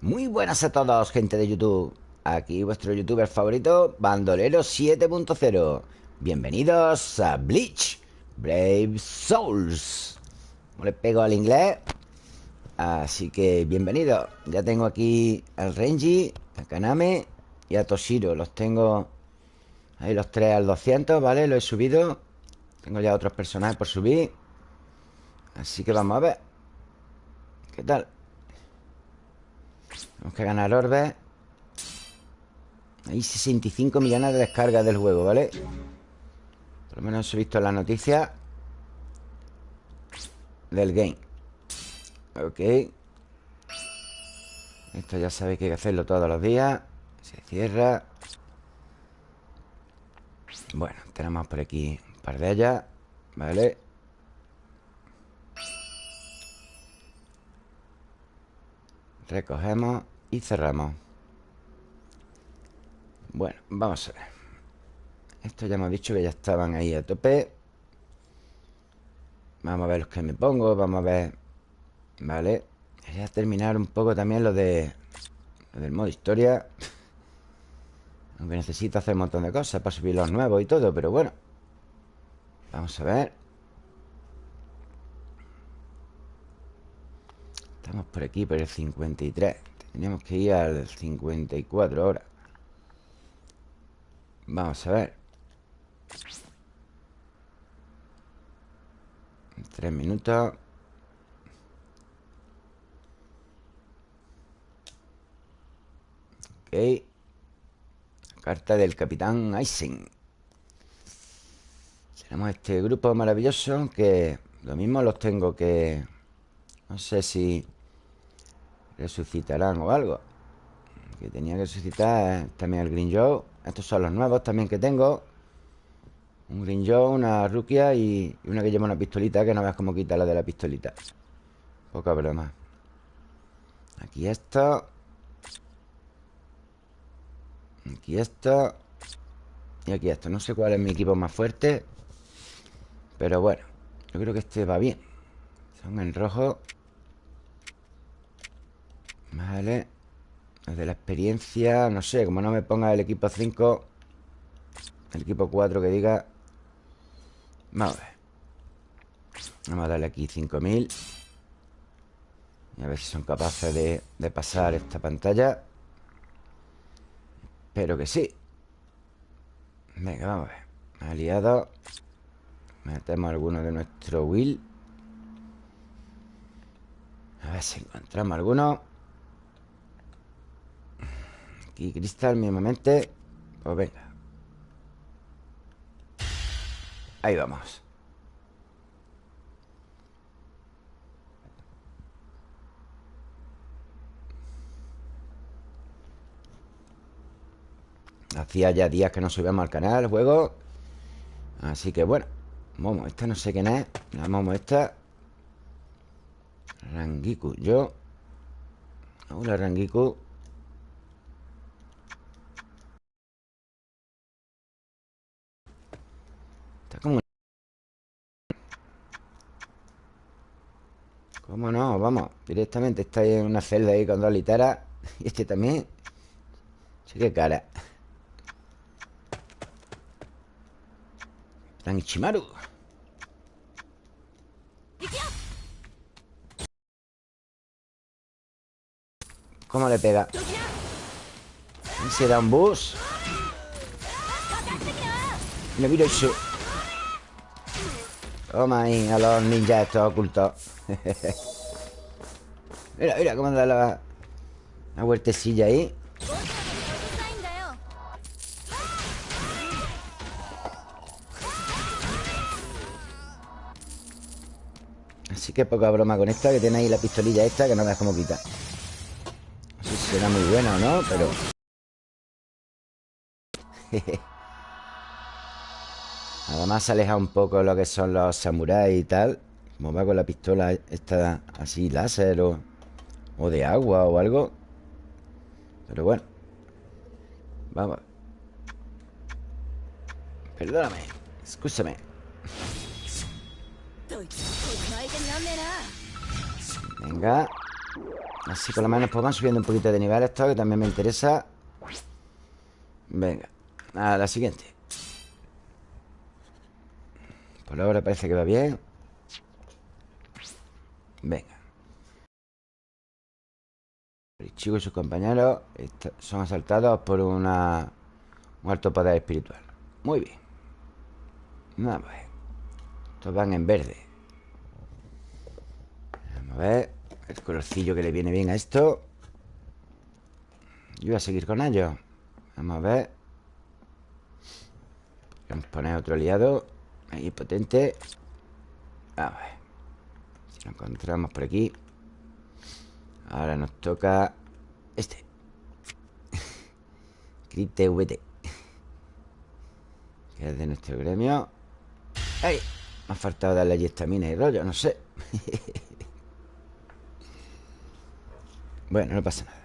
Muy buenas a todos, gente de YouTube. Aquí vuestro youtuber favorito, Bandolero 7.0. Bienvenidos a Bleach Brave Souls. Como le pego al inglés. Así que bienvenido. Ya tengo aquí al Renji, a Kaname y a Toshiro. Los tengo ahí los tres al 200, ¿vale? Lo he subido. Tengo ya otros personajes por subir. Así que vamos a ver. ¿Qué tal? Tenemos que ganar orbes Hay 65 millones de descargas del juego, ¿vale? Por lo menos he visto la noticia Del game. Ok. Esto ya sabéis que hay que hacerlo todos los días. Se cierra. Bueno, tenemos por aquí un par de ellas Vale Recogemos y cerramos. Bueno, vamos a ver. Esto ya hemos dicho que ya estaban ahí a tope. Vamos a ver los que me pongo Vamos a ver Vale Quería terminar un poco también lo de Lo del modo historia. Aunque necesito hacer un montón de cosas Para subir los nuevos y todo Pero bueno. Vamos a ver Estamos por aquí, por el 53 Tenemos que ir al 54 ahora. Vamos a ver. Tres minutos. Ok. Carta del Capitán Eisen Tenemos este grupo maravilloso Que lo mismo los tengo que... No sé si resucitarán o algo. Que tenía que resucitar también el Green Joe. Estos son los nuevos también que tengo. Un Green Joe, una Rukia y, una que lleva una pistolita Que no veas cómo quita la de la pistolita. Poca broma. Aquí esto. Aquí esto. Y aquí esto. No sé cuál es mi equipo más fuerte Pero bueno Yo creo que este va bien. Son en rojo Vale. De la experiencia, no sé Como no me ponga el equipo 5 El equipo 4 que diga Vamos a ver. Vamos a darle aquí 5000 Y a ver si son capaces de, pasar esta pantalla. Espero que sí. Venga, vamos a ver. Aliado. Metemos alguno de nuestro will. A ver si encontramos alguno y cristal mismamente. Pues venga. Ahí vamos. Hacía ya días que no subíamos al canal el juego. Así que bueno Momo, esta no sé quién es. La Momo esta. Rangiku, yo. Hola Rangiku como... ¿Cómo no? Vamos, directamente está ahí en una celda ahí con dos literas Y este también Sí, qué cara Ichimaru ¿Cómo le pega? Se da un bus Mira, mira eso Toma ahí a los ninjas estos ocultos Mira, mira cómo da la, la vueltecilla ahí. Así que poca broma con esta Que tiene ahí la pistolilla esta Que no veas cómo quita No sé si será muy buena o no Pero... Además se aleja un poco lo que son los samuráis y tal Como va con la pistola esta así láser o, o de agua o algo. Pero bueno Vamos. Perdóname Escúchame. Venga Así por lo menos pues van subiendo un poquito de nivel esto Que también me interesa. Venga, a la siguiente. Por ahora parece que va bien. Venga El chico y sus compañeros Son asaltados por una Un alto poder espiritual. Muy bien. Vamos a ver. Estos van en verde. Vamos a ver El colorcillo que le viene bien a esto. Yo voy a seguir con ellos. Vamos a ver. Vamos a poner otro aliado. Ahí potente. A ver. Si lo encontramos por aquí Ahora nos toca Este. Crit VT Que es de nuestro gremio. ¡Ay! Me ha faltado darle allí estamina y rollo, no sé. Bueno, no pasa nada.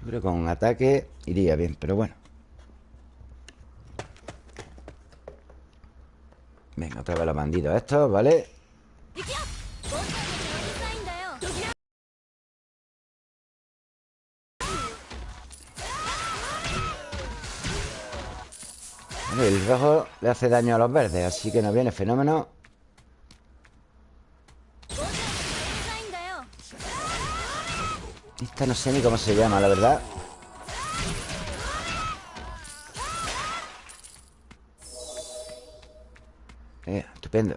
Yo creo que con un ataque iría bien, pero bueno. Venga, otra vez los bandidos estos, ¿vale? Rojo le hace daño a los verdes Así que nos viene fenómeno. Esta no sé ni cómo se llama, la verdad. Eh, Estupendo.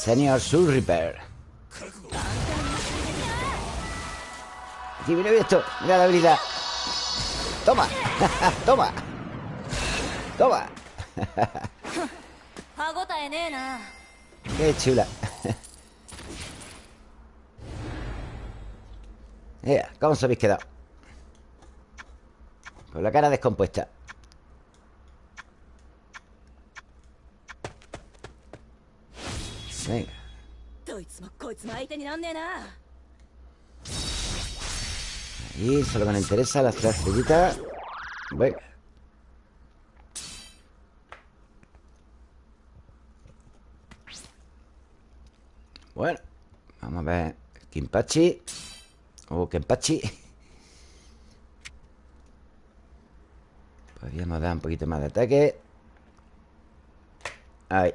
Senior Soul Reaper Aquí viene esto Mira la habilidad. Toma Toma ¡Toma! ¡Qué chula! Mira, ¿cómo os habéis quedado? Con la cara descompuesta Venga Ahí, solo me interesa las tres estrellitas Venga Bueno, vamos a ver Kimpachi O Kenpachi. Podríamos dar un poquito más de ataque. Ahí.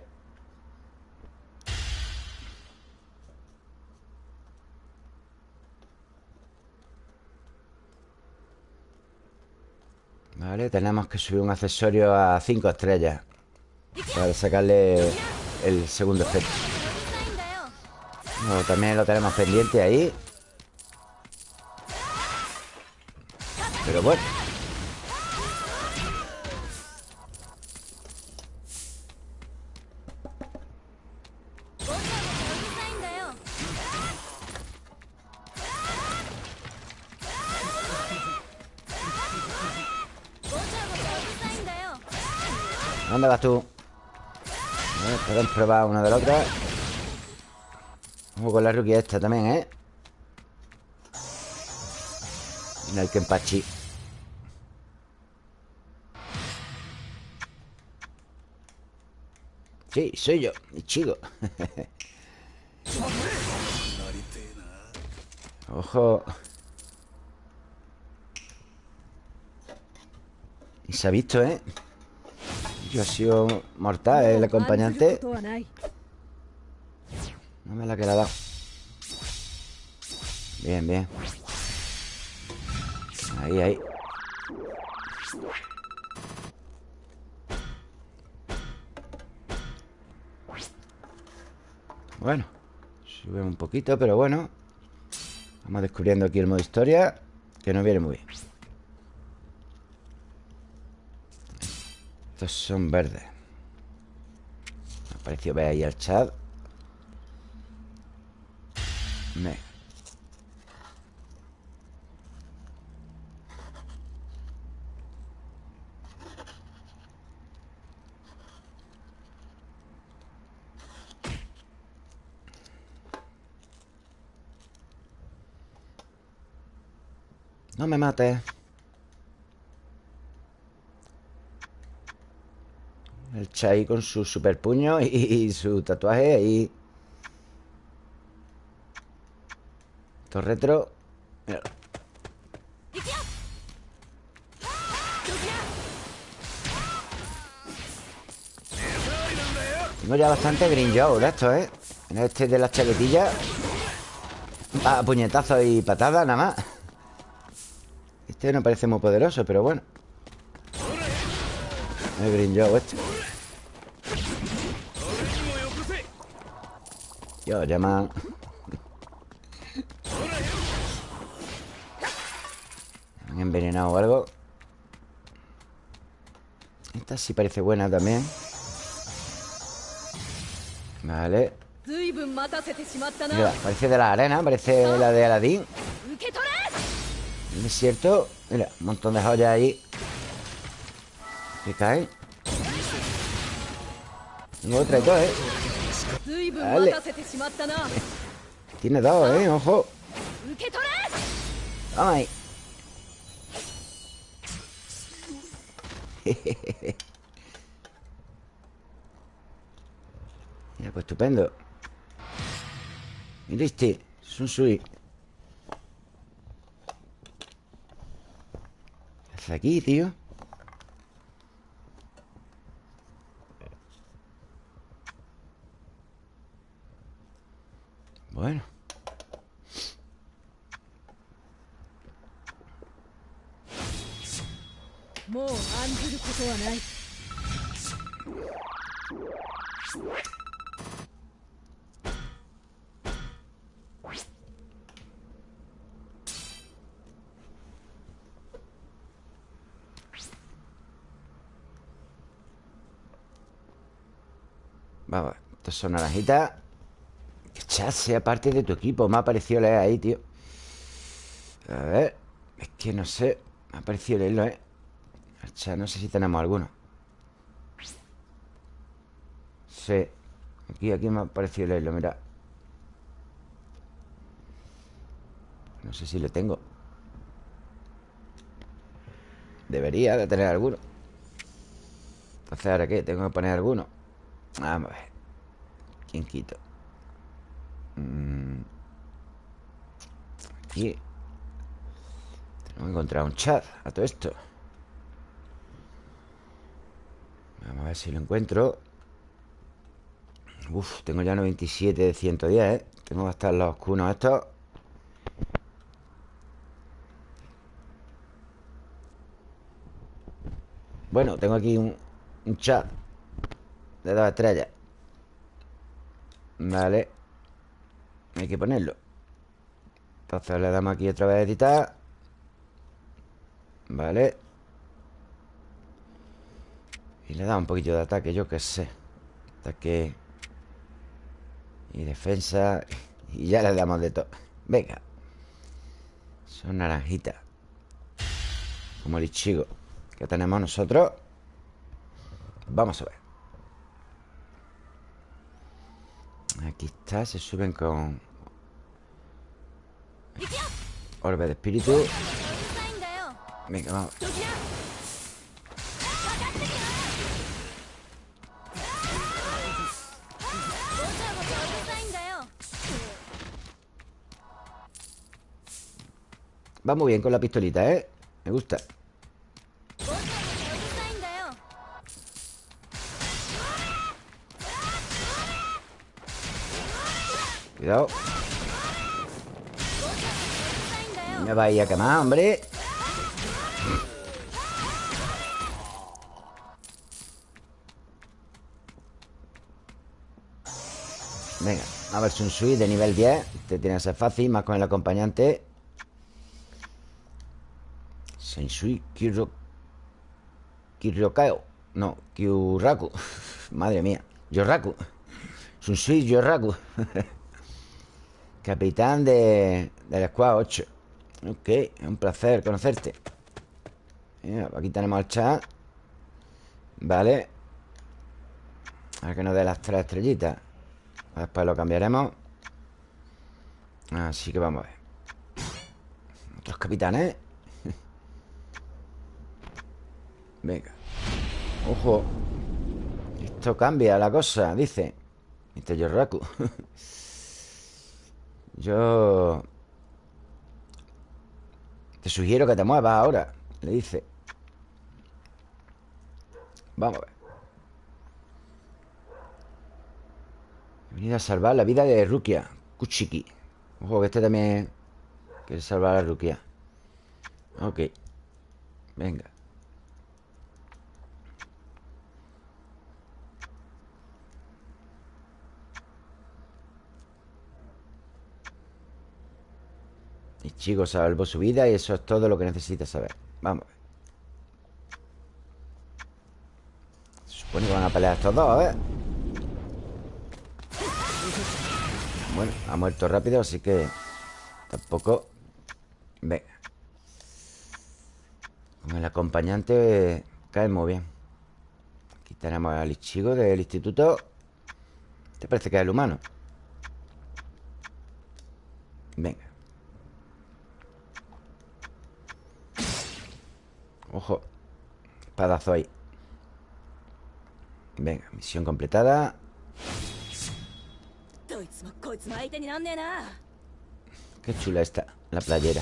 Vale, tenemos que subir un accesorio a 5 estrellas Para sacarle el segundo efecto también lo tenemos pendiente ahí. Pero bueno. ¿Dónde vas tú? Podemos probar una de la otra Vamos con la rookie esta también, ¿eh? Mira el Kenpachi Sí, soy yo, mi chico Ojo Y se ha visto, ¿eh? Yo he sido mortal, ¿eh? el acompañante no me la queda dado. Bien, bien. Ahí, ahí. Bueno, sube un poquito, pero bueno. Vamos descubriendo aquí el modo historia, que nos viene muy bien. Estos son verdes. Me pareció ver ahí el chat. Me. No me mates. El Chai con su super puño y, y su tatuaje ahí Retro. Mira. Tengo ya bastante joe de esto, ¿eh? Este de las chaquetillas. A puñetazos y patadas nada más. Este no parece muy poderoso, pero bueno. El green joe este Yo, llama envenenado o algo. Esta sí parece buena también. Vale. Mira, parece de la arena Parece la de Aladdin. El desierto Mira, un montón de joyas ahí. Que caen Tengo otra y todo, ¿eh? Vale. Tiene dos, ¿eh? Ojo. Vamos ahí Mira, pues estupendo. Mira este Sun Sui. ¿Qué hace aquí, tío? Bueno もう案ずることはない Vamos, estas son naranjitas Que chat sea parte de tu equipo Me ha parecido leer ahí, tío A ver Es que no sé Me ha parecido leerlo, ¿eh? No sé si tenemos alguno. Sí Aquí, aquí me ha parecido leerlo, mira. No sé si lo tengo. Debería de tener alguno. Entonces, ¿ahora qué? Tengo que poner alguno. Vamos a ver. ¿Quién quito? Mm. Aquí. Tengo que encontrar un chat A todo esto Vamos a ver si lo encuentro. Uf, tengo ya 97 de 110, ¿eh? Tengo que gastar los cunos estos Bueno, tengo aquí un, un chat De dos estrellas. Vale. Hay que ponerlo. Entonces le damos aquí otra vez a editar. Vale Y le damos un poquito de ataque, yo qué sé. Ataque Y defensa Y ya le damos de todo Venga. Son naranjitas. Como el ichigo Que tenemos nosotros. Vamos a ver. Aquí está, se suben con Orbe de espíritu. Venga, vamos Va muy bien con la pistolita, ¿eh? Me gusta. Cuidado. Me va a quemar, hombre. Venga, a ver, un suite de nivel 10 Este tiene que ser fácil, más con el acompañante Sensui Kiro Kiryokao No, Kyuraku. Madre mía Yoraku. Sunsui Yoraku. Capitán de, del Squad 8 Ok, es un placer conocerte. Mira, Aquí tenemos el chat. Vale. A que nos dé las tres estrellitas. Después lo cambiaremos. Así que vamos a ver. Otros capitanes Venga. Ojo. Esto cambia la cosa, dice. Este Yoraku Yo... Te sugiero que te muevas ahora Le dice. Vamos a ver. He venido a salvar la vida de Rukia Kuchiki. Ojo que este también quiere salvar a Rukia. Ok. Venga Y chico salvó su vida y eso es todo lo que necesita saber. Vamos a ver. Se supone que van a pelear estos dos, a ver. Bueno, ha muerto rápido, así que Tampoco. Venga. Con el acompañante Cae muy bien. Aquí tenemos al Ichigo del instituto. Te parece que es el humano Venga Ojo. Espadazo ahí. Venga, misión completada. Qué chula está La playera.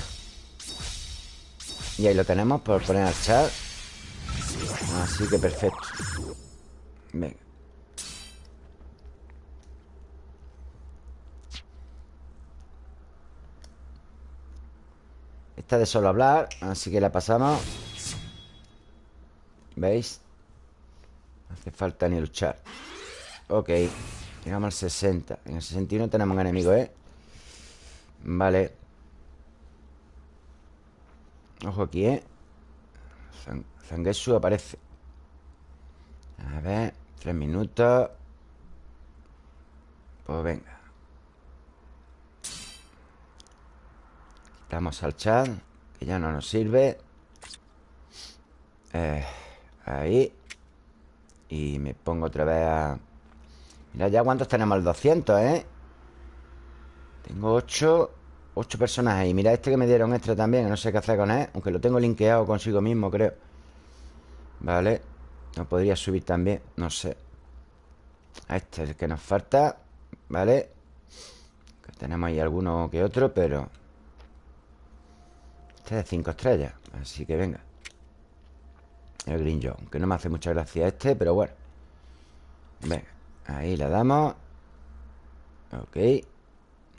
Y ahí lo tenemos por poner al chat. Así que perfecto. Venga. Esta de solo hablar Así que la pasamos ¿Veis? No hace falta ni luchar. Ok Llegamos al 60 En el 61 tenemos un enemigo, ¿eh? Vale. Ojo aquí, ¿eh? Zangetsu aparece. A ver Tres minutos. Pues venga. Quitamos al chat Que ya no nos sirve. Eh Ahí Y me pongo otra vez a... Mira ya cuántos tenemos el 200, ¿eh? Tengo 8 8 personas ahí. Mira este que me dieron extra también No sé qué hacer con él Aunque lo tengo linkeado consigo mismo, creo. Vale. No podría subir también No sé. A este es el que nos falta Vale. Tenemos ahí alguno que otro, pero Este es de 5 estrellas Así que venga el Green John Que no me hace mucha gracia este, pero bueno. Venga, ahí la damos. Ok.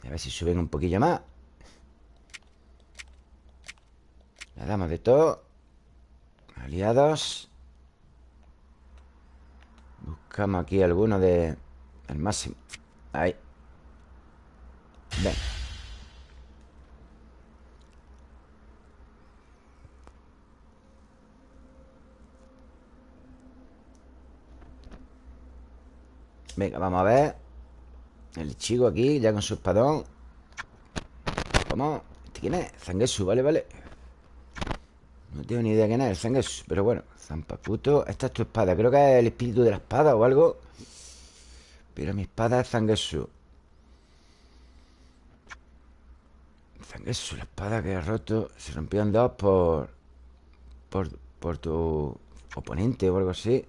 A ver si suben un poquillo más. La damos de todo. Aliados. Buscamos aquí alguno de... El máximo. Ahí. Venga Venga, vamos a ver. El chico aquí, ya con su espadón. ¿Cómo? ¿Este quién es? Zangetsu, vale, vale. No tengo ni idea quién es el Zangetsu Pero bueno, Zampaputo Esta es tu espada, creo que es el espíritu de la espada o algo. Pero mi espada es Zangetsu Zangetsu, la espada que ha roto Se rompió en dos por Por, por tu oponente o algo así.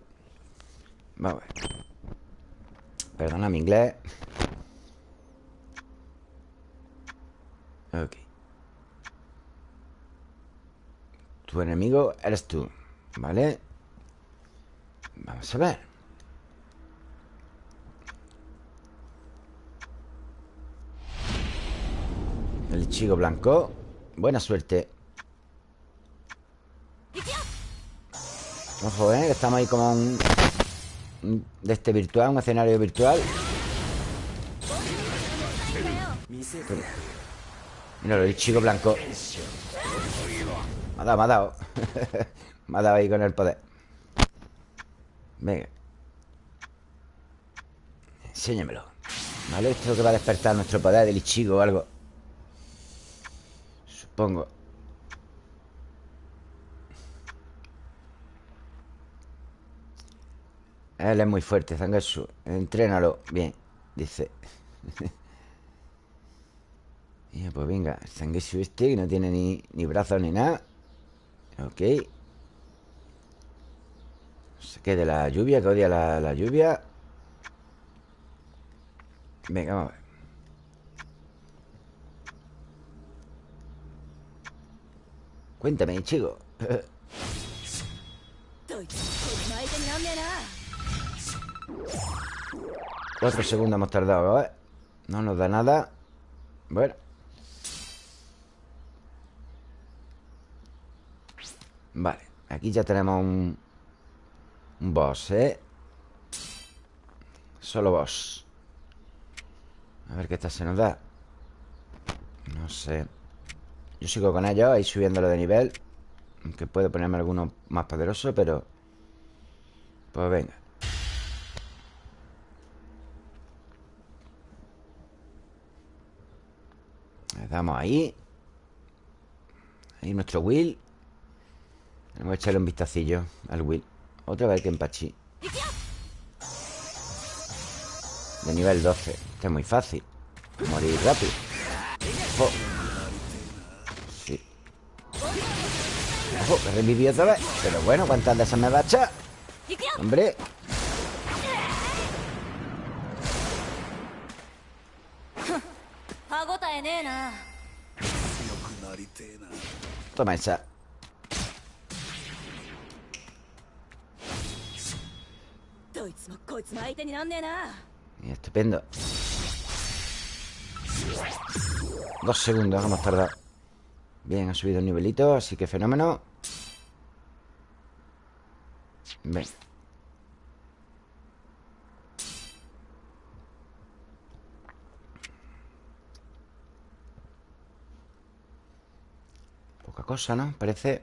Vamos a ver Perdona mi inglés. Ok. Tu enemigo eres tú ¿Vale? Vamos a ver. El chico blanco. Buena suerte. Ojo, ¿eh? Estamos ahí como un de este virtual, un escenario virtual. Mira, el chico blanco. Me ha dado, me ha dado. me ha dado ahí con el poder. Venga. Enséñamelo. ¿Vale? Esto que va a despertar nuestro poder del Ichigo o algo. Supongo. Él es muy fuerte, Zangetsu Entrénalo. Bien, dice. Y Pues venga, Zangetsu este Que no tiene ni, ni brazos ni nada. Ok. Se quede la lluvia Que odia la, la lluvia. Venga, vamos a ver. Cuéntame, chico. Cuatro segundos hemos tardado, ¿eh? No nos da nada. Bueno. Vale, aquí ya tenemos un... Un boss, ¿eh? Solo boss. A ver qué esta se nos da. No sé. Yo sigo con ellos, ahí subiéndolo de nivel. Aunque puedo ponerme alguno más poderoso, pero... Pues venga. Le damos ahí. Ahí nuestro Will. Vamos a echarle un vistacillo al Will. Otra vez que empachi. De nivel 12 Este es muy fácil. Morir rápido. Ojo Sí. Ojo, que revivió otra vez. Pero bueno, ¿cuántas de esas me va a echar? Hombre Toma esa. Estupendo. Dos segundos, hemos tardado. Bien, ha subido un nivelito, así que fenómeno. Ven. Poca cosa, ¿no? Parece.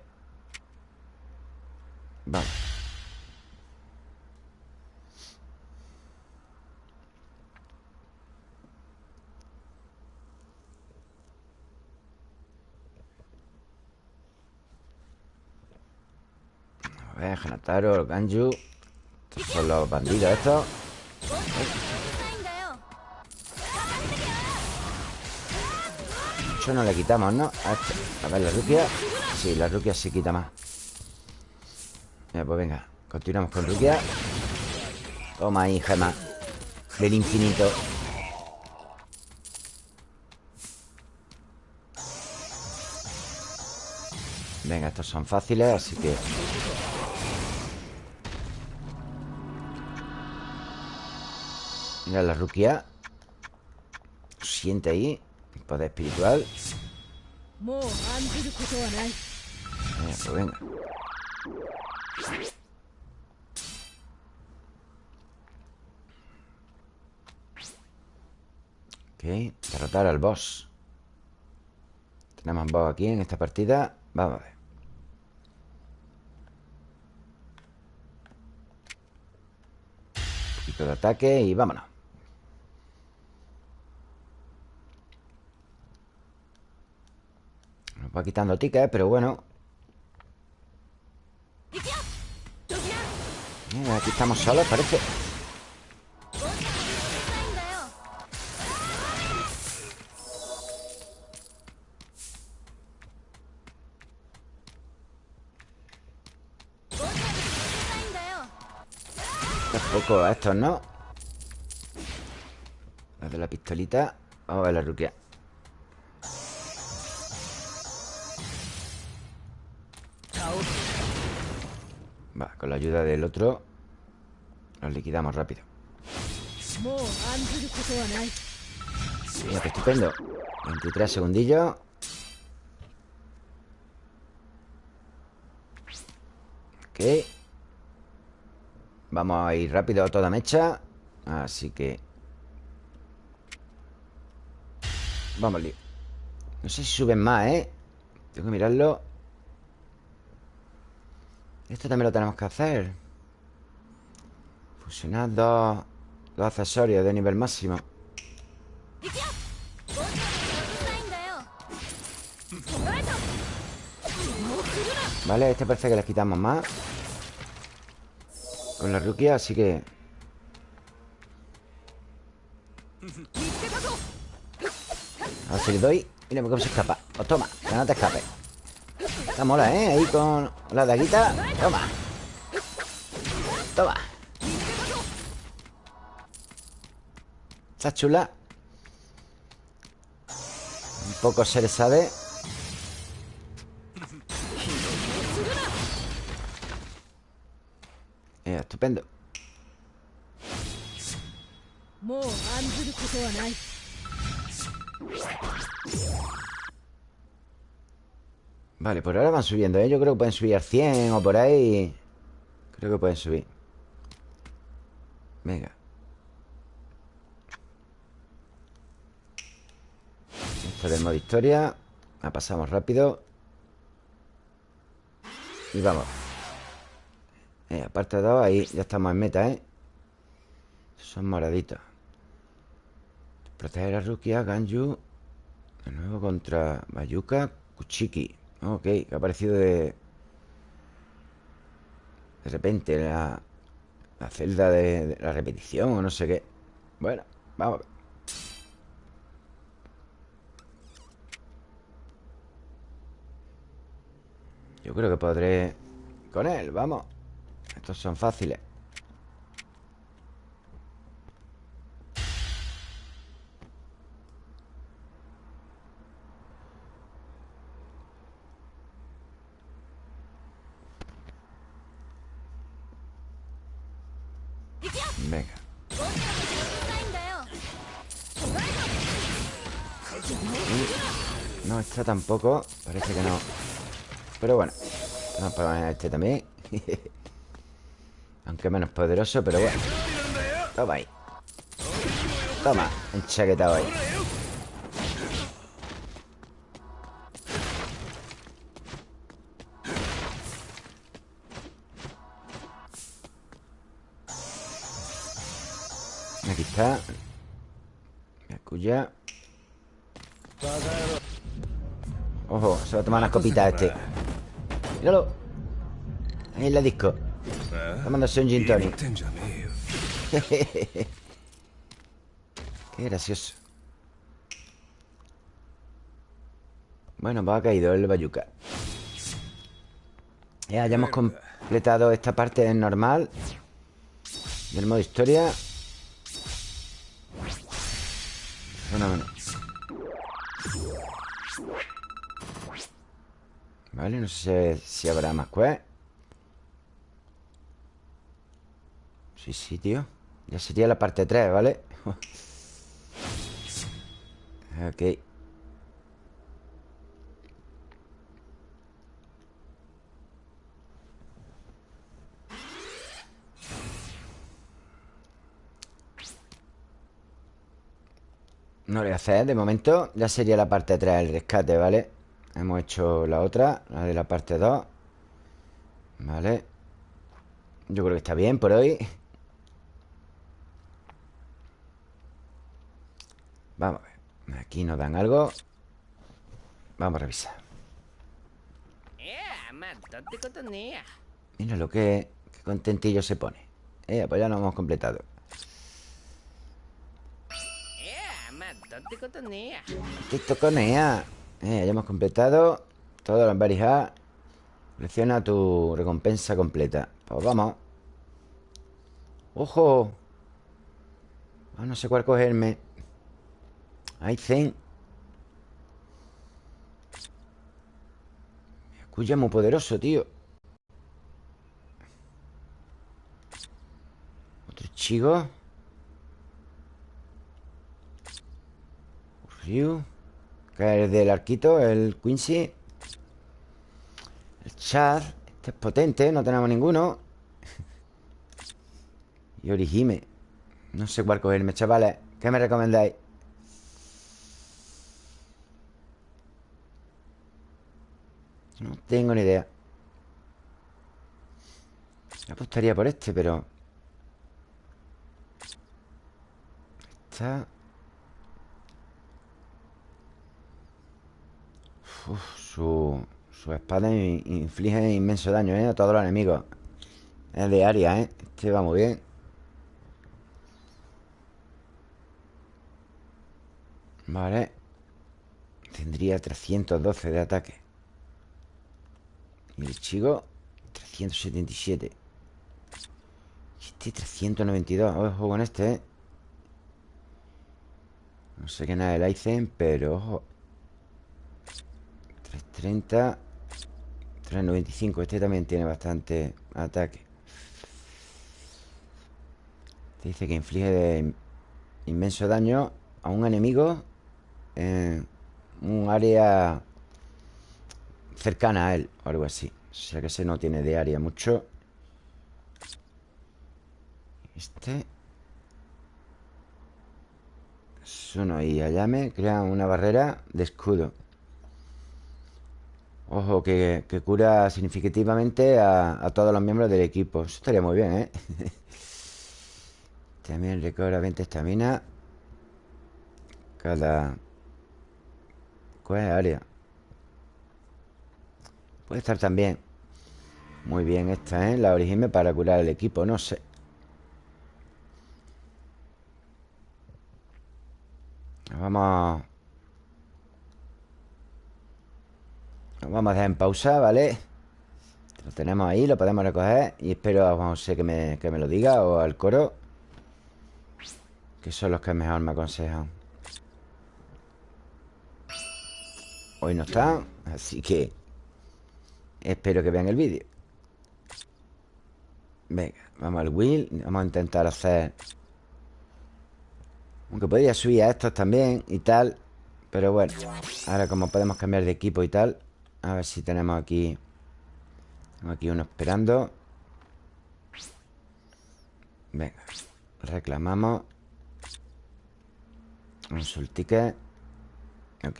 Vale. A ver, Hanataro, Ganju Estos son los bandidos estos No le quitamos, ¿no? A, ver, la Rukia. Sí, la Rukia sí quita más. Mira, pues venga Continuamos con Rukia. Toma ahí, gema Del infinito. Venga, estos son fáciles, así que. Mira la Rukia. Siente ahí Poder espiritual. Mira, pues venga. Ok, derrotar al boss. Tenemos boss aquí en esta partida. Vamos a ver. Un poquito de ataque y vámonos. va quitando tickets, pero bueno. Aquí estamos solos, parece. Tampoco a estos, ¿no? Los de la pistolita. Vamos a ver la ruquia. Con la ayuda del otro Los liquidamos rápido. Mira, qué estupendo. 23 segundillos Ok. Vamos a ir rápido a toda mecha. Así que Vamos, lío. No sé si suben más, ¿eh? Tengo que mirarlo. Esto también lo tenemos que hacer. Fusionar dos, dos accesorios de nivel máximo. Vale, este parece que les quitamos más. Con la rukia, así que Ahora si le doy Mira cómo se escapa. Pues toma, que no te escapes Está mola, ¿eh? Ahí con la daguita. Toma. Toma. Está chula. Un poco se le sabe. Eh, estupendo. Vale, por ahora van subiendo, ¿eh? Yo creo que pueden subir al 100 o por ahí. Creo que pueden subir. Venga. Esto del modo historia. La pasamos rápido. Y vamos. Eh, Aparte de dos, ahí ya estamos en meta, ¿eh? Son moraditos. Proteger a Rukia, Ganju De nuevo contra Bayuka Kuchiki Ok, ha aparecido de... De repente la... La celda de, de la repetición o no sé qué. Bueno, vamos a ver. Yo creo que podré con él, vamos. Estos son fáciles No, esta tampoco Parece que no. Pero bueno Vamos a poner este también. Aunque menos poderoso, pero bueno. Toma ahí. Toma, enchaquetado ahí. Aquí está. Yakuya Se va a tomar unas copitas este. Míralo. Ahí en la disco. Tomándose un gin tonic. Qué gracioso. Bueno, pues ha caído el bayuca. Ya, ya hemos completado esta parte del normal. Del modo historia. Bueno, bueno. Vale, no sé si habrá más quest Sí, sí, tío Ya sería la parte 3, ¿vale? ok No le voy a hacer de momento Ya sería la parte 3, el rescate, ¿vale? Hemos hecho la otra, la de la parte 2 Vale Yo creo que está bien por hoy. Vamos a ver Aquí nos dan algo. Vamos a revisar. Eh, Mira lo que, que contentillo se pone. Eh, pues ya lo hemos completado. Eh, te toconea eh, ya hemos completado todo los Berry Selecciona tu recompensa completa. Pues vamos. ¡Ojo! Ah, no sé cuál cogerme. Hay Zen. Escucha muy poderoso, tío. Otro chico. Ryu. Que es del arquito, el Quincy. El Chad Este es potente, no tenemos ninguno. Y Orihime. No sé cuál cogerme, chavales. ¿Qué me recomendáis? No tengo ni idea. Apostaría por este, pero Esta Su, su espada in- inflige inmenso daño, ¿eh? A todos los enemigos Es de área, ¿eh? Este va muy bien Vale Tendría 312 de ataque Y el chico 377 Y Este 392 Ojo con este, ¿eh? No sé qué nada el Aizen, pero ojo 330 395 Este también tiene bastante ataque Te dice que inflige de inmenso daño a un enemigo en un área cercana a él o algo así. O sea que ese no tiene de área mucho. Este. Suno y Ayame crean una barrera de escudo. Ojo, que, que cura significativamente a, a, todos los miembros del equipo. Eso estaría muy bien, ¿eh? También recobra 20 estamina. Cada... ¿Cuál es área? Puede estar también Muy bien esta, ¿eh? La origen para curar el equipo, no sé Vamos vamos a dejar en pausa, ¿vale? Lo tenemos ahí, lo podemos recoger Y espero a José que me, que me lo diga O al coro Que son los que mejor me aconsejan Hoy no están Así que Espero que vean el vídeo Venga, vamos al wheel Vamos a intentar hacer Aunque podría subir a estos también Y tal Pero bueno Ahora como podemos cambiar de equipo y tal A ver si tenemos aquí Tengo aquí uno esperando. Venga Reclamamos. Un ticket. Ok.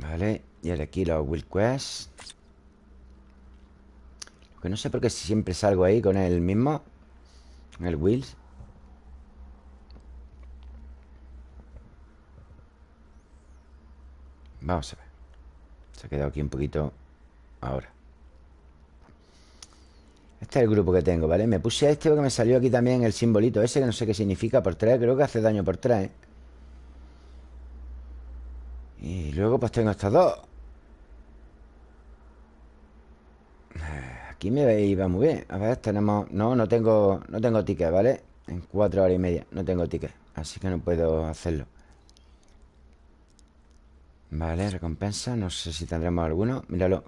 Vale, y ahora aquí los Will Quest. Que no sé por qué siempre salgo ahí con el mismo El Wills Vamos a ver Se ha quedado aquí un poquito Ahora Este es el grupo que tengo, ¿vale? Me puse a este porque me salió aquí también el simbolito ese Que no sé qué significa por tres Creo que hace daño por tres ¿eh? Y luego pues tengo estos dos Aquí me iba muy bien A ver, tenemos... No, no tengo No tengo ticket, ¿vale? En cuatro horas y media No tengo ticket Así que no puedo hacerlo Vale, recompensa No sé si tendremos alguno. Míralo.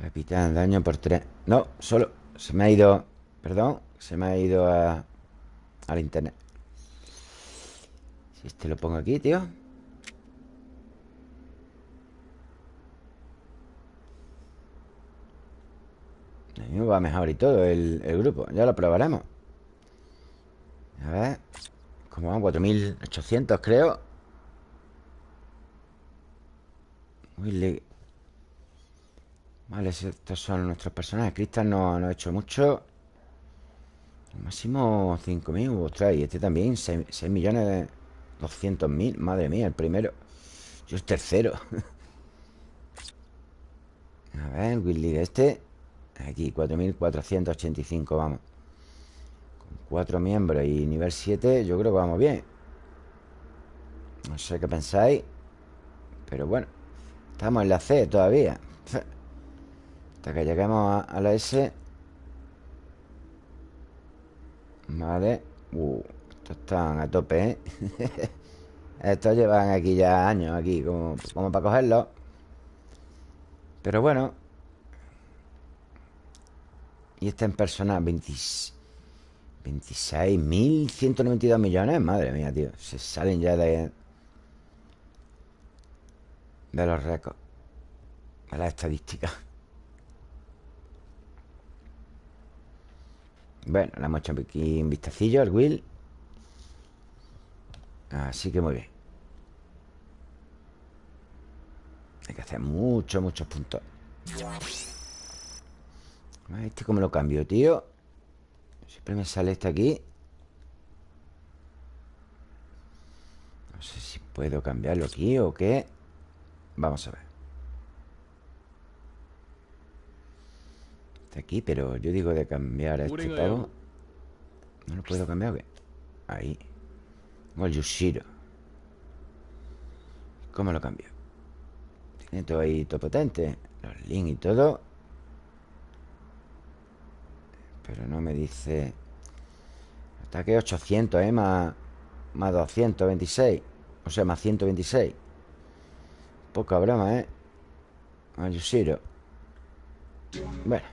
Capitán, daño por tres. No, solo. Se me ha ido Perdón Se me ha ido a... Al internet. Si este lo pongo aquí, tío. A mí me va mejor y todo el, grupo. Ya lo probaremos. A ver. ¿Cómo van? 4.800 creo Muy Vale, estos son nuestros personajes. Cristal no, no ha hecho mucho. Máximo 5.000 Ostras, y este también 6, 6 millones 200.000 Madre mía, el primero. Yo el tercero. A ver, Willy este. Aquí, 4.485, vamos. Con cuatro miembros y nivel 7 Yo creo que vamos bien. No sé qué pensáis Pero bueno Estamos en la C todavía. Hasta que lleguemos a, la S. Vale. Uh, Estos están a tope, ¿eh? Estos llevan aquí ya años Aquí, como, como para cogerlos Pero bueno. Y está en personal 26.192 millones Madre mía, tío. Se salen ya de De los récords De las estadísticas. Bueno, le hemos hecho aquí un vistacillo al Will. Así que muy bien. Hay que hacer muchos, muchos puntos. Este cómo lo cambio, tío Siempre me sale este aquí. No sé si puedo cambiarlo aquí o qué Vamos a ver Está aquí, pero yo digo de cambiar a este pavo ¿No lo puedo cambiar o qué? Ahí Tengo el Yushiro ¿Cómo lo cambio? Tiene todo ahí, todo potente Los links y todo pero no me dice... Ataque 800, ¿eh? Más, más 226. O sea, más 126. Poca broma, ¿eh? Ayushiro. Bueno.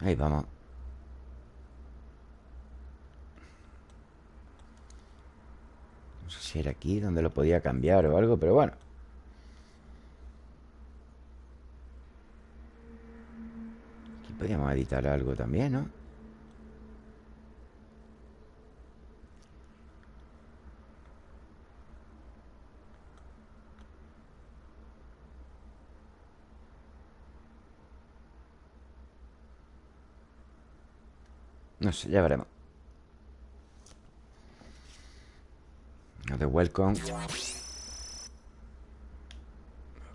Ahí vamos No sé si era aquí donde lo podía cambiar o algo Pero bueno Aquí podríamos editar algo también, ¿no? No sé, ya veremos. Lo de welcome.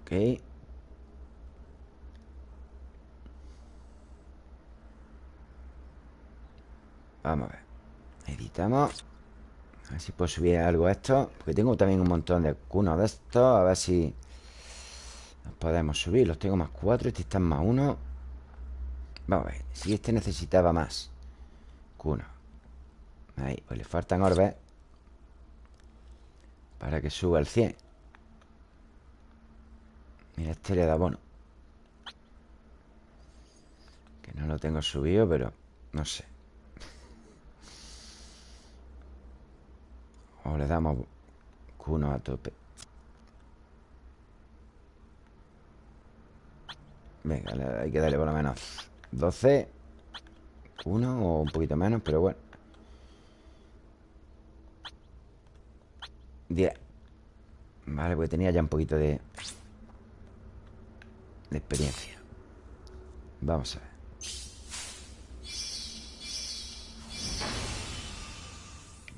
Ok. Vamos a ver. Editamos. A ver si puedo subir algo a esto Porque tengo también un montón de cunos de estos. A ver si podemos subir. Los tengo más cuatro Este está más uno. Vamos a ver Si este necesitaba más Cuno Ahí, pues le faltan orbes Para que suba el 100 Mira, este le da bono. Que no lo tengo subido, pero No sé. O le damos Cuno a tope. Venga, hay que darle por lo menos 12 Uno o un poquito menos, pero bueno. 10 Vale, porque tenía ya un poquito de De experiencia. Vamos a ver.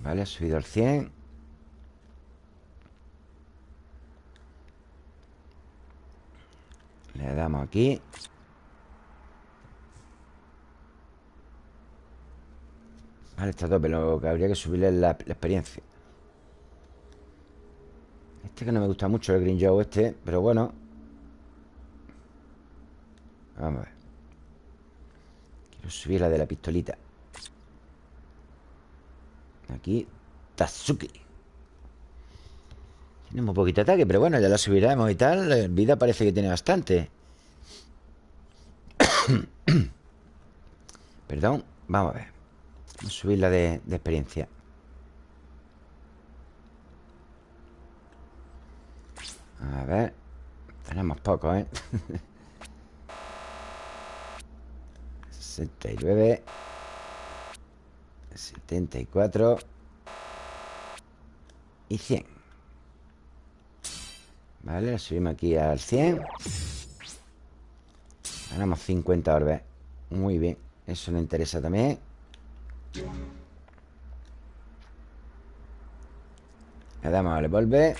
Vale, ha subido al 100 Le damos aquí Vale, está a tope Lo que habría que subirle la, experiencia. Este que no me gusta mucho El Green Joe este Pero bueno. Vamos a ver. Quiero subir la de la pistolita. Aquí Tatsuki. Tiene muy poquito ataque Pero bueno, ya la subiremos y tal. La vida parece que tiene bastante. Perdón Vamos a ver Vamos a subir la de, de experiencia. A ver Tenemos poco, ¿eh? 69 74 Y 100 Vale, la subimos aquí al 100 Ganamos 50 orbes. Muy bien Eso nos interesa también Le damos al volver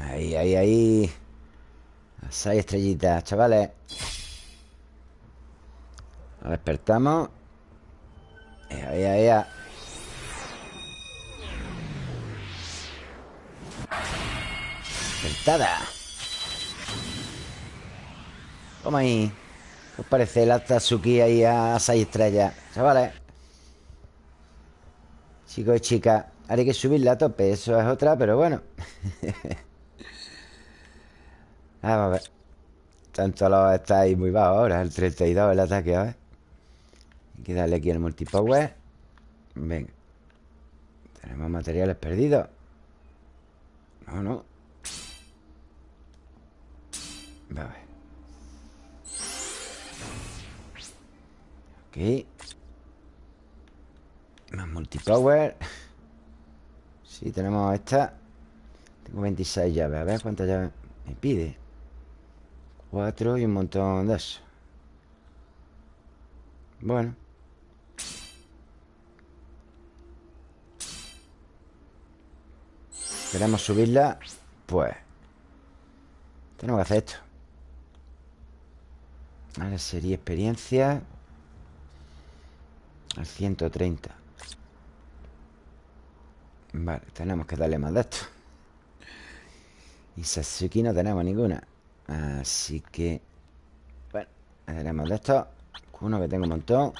Ahí, ahí, ahí. Las seis estrellitas, chavales. Nos despertamos. Ea, ea, ea. Despertada. Toma ahí. ¿Qué os parece la Tatsuki ahí a seis estrellas? Chavales Chicos y chicas Ahora hay que subirla a tope Eso es otra, pero bueno. Vamos a ver. Tanto los estáis muy bajo ahora El 32 el ataque, a ver. Hay que darle aquí el multipower. Venga. Tenemos materiales perdidos. No, no. Vamos a ver. Ok Más multipower Sí, tenemos esta. Tengo 26 llaves. A ver cuántas llaves me pide Cuatro y un montón de eso. Bueno. Queremos subirla Pues. Tenemos que hacer esto. Ahora sería experiencia. Al 130 Vale, tenemos que darle más de esto. Y Sasuke no tenemos ninguna. Así que Bueno, le daremos de esto. Uno que tengo un montón.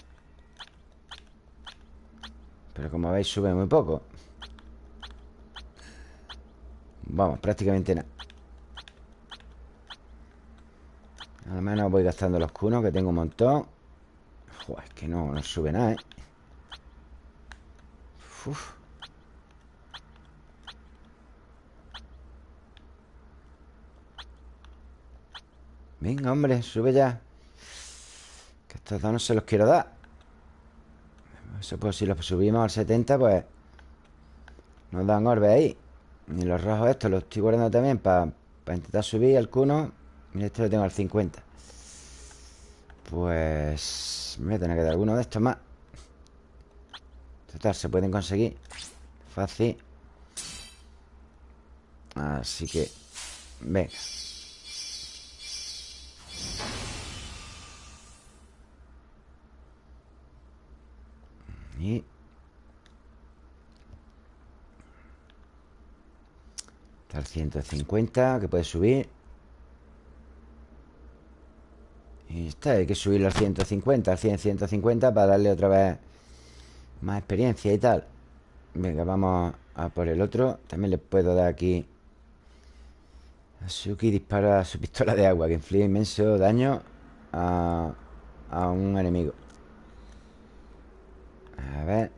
Pero como veis sube muy poco. Vamos, prácticamente nada. Al menos voy gastando los cunos Que tengo un montón. Joder, es que no, no sube nada, ¿eh? Uf. Venga, hombre, sube ya. Que estos dos no se los quiero dar. Eso pues si los subimos al 70 Pues Nos dan orbes ahí. Y los rojos estos los estoy guardando también Para intentar subir el cuno. Mira, este lo tengo al 50 Pues Me voy a tener que dar alguno de estos más. Total, se pueden conseguir. Fácil. Así que Venga Está el 150 que puede subir. Y está, hay que subirlo al 150, al 100, 150 para darle otra vez más experiencia y tal. Venga, vamos a por el otro. También le puedo dar aquí... Suki dispara su pistola de agua que inflige inmenso daño a, a un enemigo. A ver.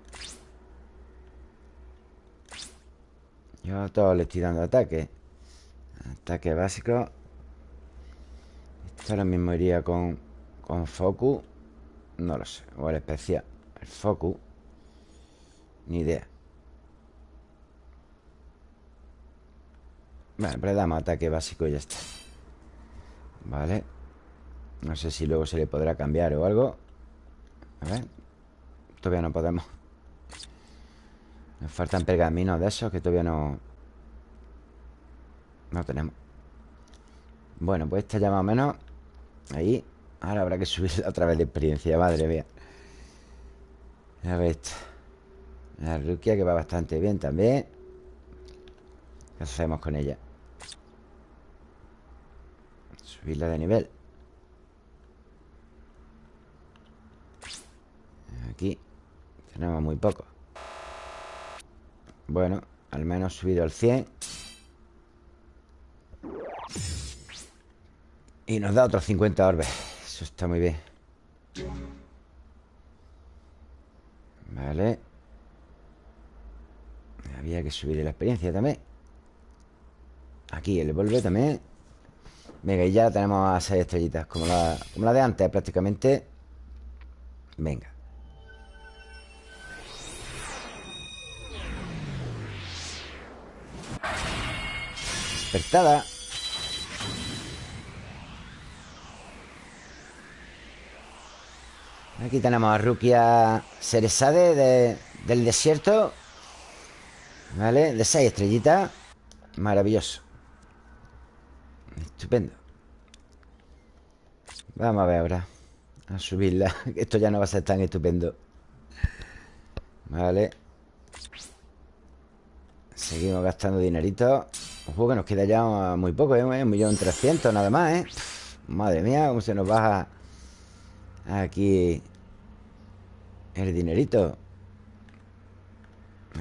Yo a todos le estoy dando ataque. Ataque básico. Esto ahora mismo iría con Con Focus No lo sé, o el especial. El Focus Ni idea. Vale, pues le damos ataque básico y ya está. Vale. No sé si luego se le podrá cambiar o algo. A ver Todavía no podemos. Nos faltan pergaminos de esos Que todavía no No tenemos. Bueno, pues esta ya más o menos Ahí Ahora habrá que subir otra vez de experiencia Madre mía. A ver esto. La Rukia que va bastante bien también. ¿Qué hacemos con ella? Subirla de nivel. Aquí tenemos muy poco. Bueno, al menos subido al 100 Y nos da otros 50 orbes. Eso está muy bien. Vale. Había que subir la experiencia también. Aquí el vuelve también. Venga, y ya tenemos a 6 estrellitas Como la, como la de antes prácticamente. Venga Aquí tenemos a Rukia Ceresade de, del desierto. ¿Vale? De seis estrellitas. Maravilloso. Estupendo. Vamos a ver ahora. A subirla. Esto ya no va a ser tan estupendo. Vale. Seguimos gastando dinerito Ojo que nos queda ya muy poco, ¿eh? Un millón trescientos nada más, ¿eh? madre mía, cómo se nos baja Aquí El dinerito.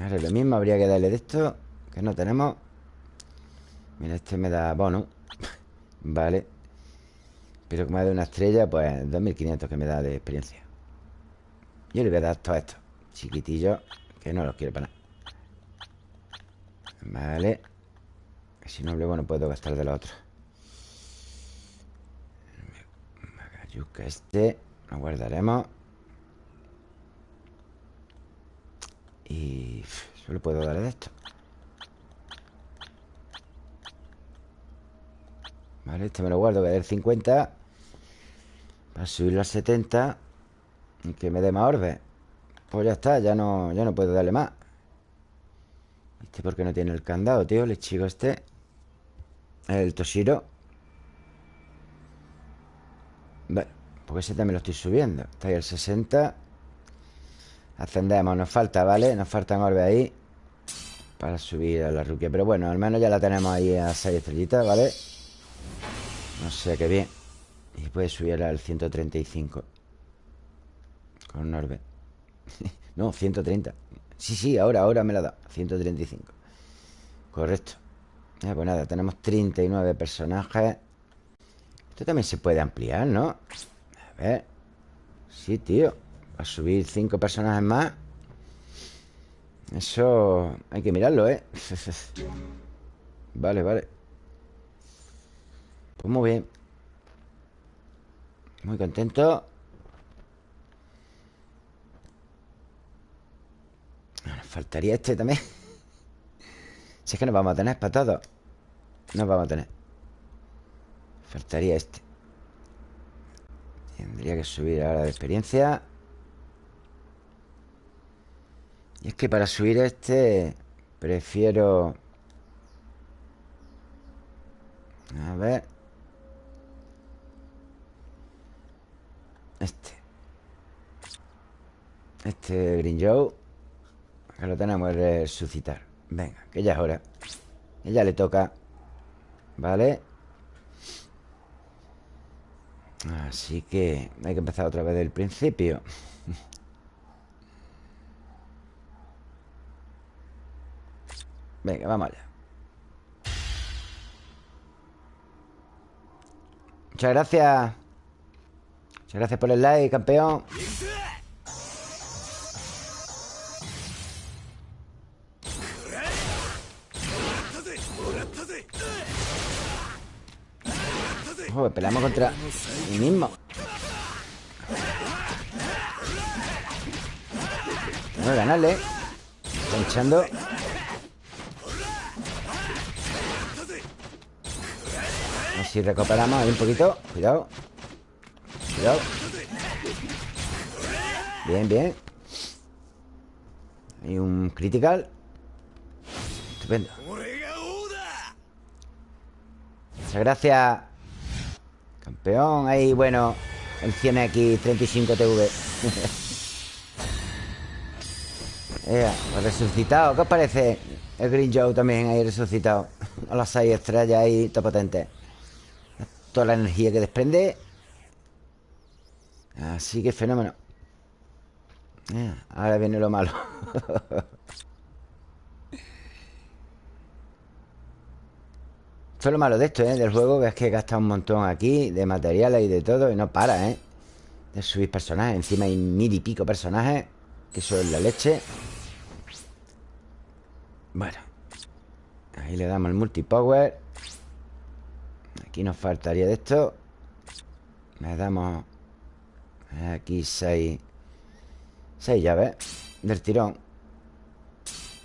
Ahora lo mismo, habría que darle de esto Que no tenemos. Mira, este me da bono. Vale. Pero como me da una estrella, pues 2500 que me da de experiencia. Yo le voy a dar todo esto. Chiquitillo Que no los quiero para nada. Vale si no, luego no puedo gastar de la otra. Magayuca este Lo guardaremos. Y solo puedo darle de esto. Vale, este me lo guardo Que el 50 Para subirlo a 70 Y que me dé más orbes Pues ya está, ya no, ya no puedo darle más. Este porque no tiene el candado, tío El chico este el Toshiro Bueno, porque ese también lo estoy subiendo. Está ahí el 60 Ascendemos, nos falta, ¿vale? Nos faltan orbes ahí Para subir a la ruquia Pero bueno, al menos ya la tenemos ahí a 6 estrellitas, ¿vale? No sé qué bien. Y puede subir al 135 Con un orbe. No, 130 Sí, sí, ahora, ahora me la da 135 Correcto pues nada, tenemos 39 personajes. Esto también se puede ampliar, ¿no? A ver. Sí, tío. A subir cinco personajes más. Eso hay que mirarlo, ¿eh? vale, vale. Pues muy bien. Muy contento. Nos faltaría este también Si es que nos vamos a tener para todos Nos vamos a tener. Faltaría este. Tendría que subir ahora de experiencia. Y es que para subir este Prefiero A ver. Este. Este Green Joe Que lo tenemos que resucitar Venga, que ya es hora. Que ya le toca Vale Así que hay que empezar otra vez del principio. Venga, vamos allá. Muchas gracias. Muchas gracias por el like, campeón Joder, peleamos contra mí mismo. Vamos a ganarle. Está echando A ver si recuperamos ahí un poquito. Cuidado. Cuidado. Bien, bien. Hay un critical. Estupendo. Muchas gracias Campeón, ahí, bueno El 100X 35TV Ea, pues resucitado. ¿Qué os parece? El Green Joe también ahí resucitado A las 6 estrellas ahí, todo potente. Toda la energía que desprende. Así que fenómeno. Ea, Ahora viene lo malo Esto es lo malo de esto, ¿eh? Del juego Que es que gasta un montón aquí De materiales y de todo Y no para, ¿eh? De subir personajes. Encima hay mil y pico personajes Que eso es la leche. Bueno Ahí le damos el multipower. Aquí nos faltaría de esto. Le damos Aquí seis Seis llaves Del tirón.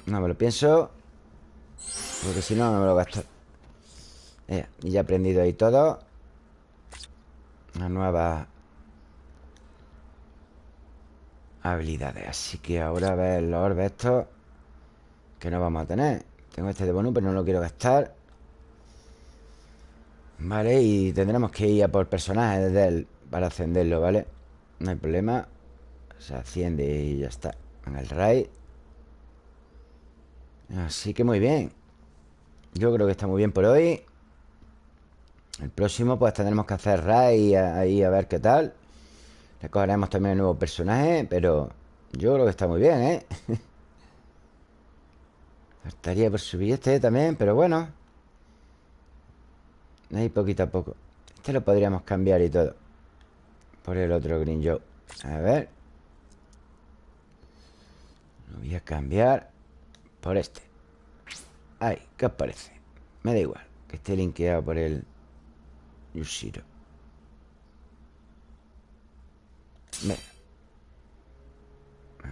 No me lo pienso Porque si no, no me lo gasto y ya he aprendido ahí todo. Una nueva Habilidades. Así que ahora a ver los orbes Que no vamos a tener. Tengo este de bonus pero no lo quiero gastar. Vale, y tendremos que ir a por personajes desde él Para ascenderlo, ¿vale? No hay problema. Se asciende y ya está. En el raid. Así que muy bien. Yo creo que está muy bien por hoy el próximo pues tendremos que hacer raid ahí a ver qué tal. Recogeremos también un nuevo personaje Pero yo creo que está muy bien, ¿eh? Faltaría por subir este también, pero bueno. Ahí poquito a poco. Este lo podríamos cambiar y todo. Por el otro Green Joe. A ver. Lo voy a cambiar Por este. Ahí, ¿qué os parece? Me da igual Que esté linkeado por el Yushiro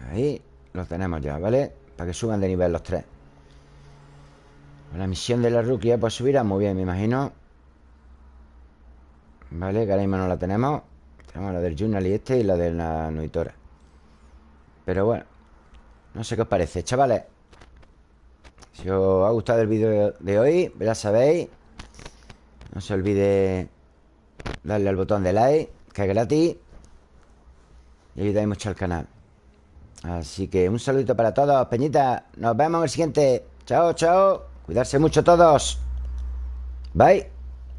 Ahí Los tenemos ya, ¿vale? Para que suban de nivel los tres. La misión de la rookie Pues subirá muy bien, me imagino. Vale, que ahora mismo no la tenemos. Tenemos la del Journal y este Y la de la Noitora Pero bueno No sé qué os parece, chavales. Si os ha gustado el vídeo de hoy Ya sabéis no se olvide darle al botón de like, que es gratis. Y ayudáis mucho al canal. Así que un saludito para todos, Peñita. Nos vemos en el siguiente. Chao, chao. Cuidarse mucho todos. Bye.